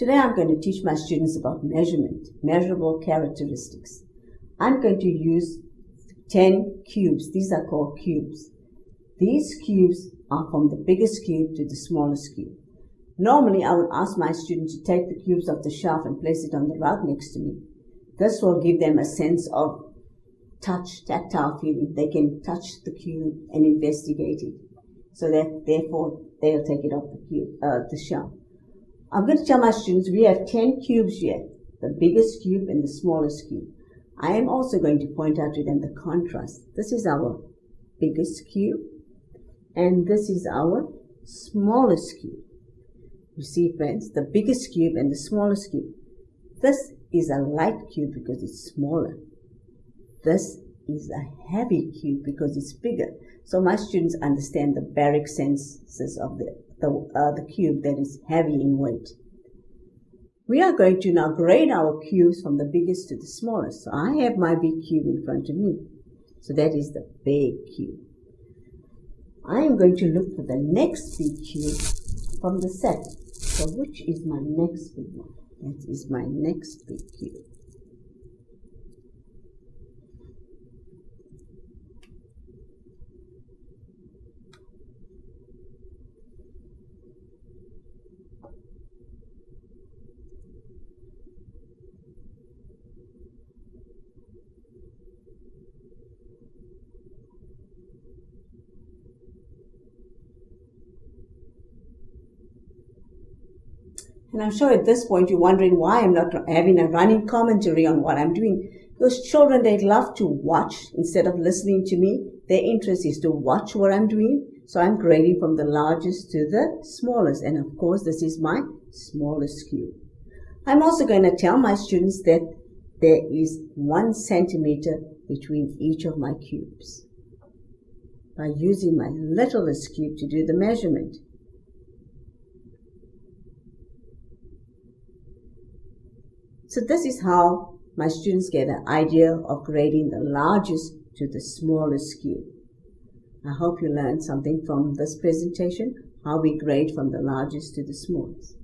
Today I'm going to teach my students about measurement, measurable characteristics. I'm going to use 10 cubes. These are called cubes. These cubes are from the biggest cube to the smallest cube. Normally, I would ask my students to take the cubes off the shelf and place it on the rug next to me. This will give them a sense of touch, tactile feeling. They can touch the cube and investigate it. So that therefore they'll take it off the cube, uh, the shelf. I'm going to tell my students we have 10 cubes here, the biggest cube and the smallest cube. I am also going to point out to them the contrast. This is our biggest cube and this is our smallest cube. You see friends, the biggest cube and the smallest cube. This is a light cube because it's smaller. This is a heavy cube because it's bigger. So my students understand the baric senses of the the, uh, the cube that is heavy in weight. We are going to now grade our cubes from the biggest to the smallest. So I have my big cube in front of me. So that is the big cube. I am going to look for the next big cube from the set. So which is my next big one? That is my next big cube. And I'm sure at this point you're wondering why I'm not having a running commentary on what I'm doing. Those children, they love to watch instead of listening to me. Their interest is to watch what I'm doing. So I'm grading from the largest to the smallest. And of course, this is my smallest cube. I'm also going to tell my students that there is one centimeter between each of my cubes by using my littlest cube to do the measurement. So this is how my students get an idea of grading the largest to the smallest cube. I hope you learned something from this presentation, how we grade from the largest to the smallest.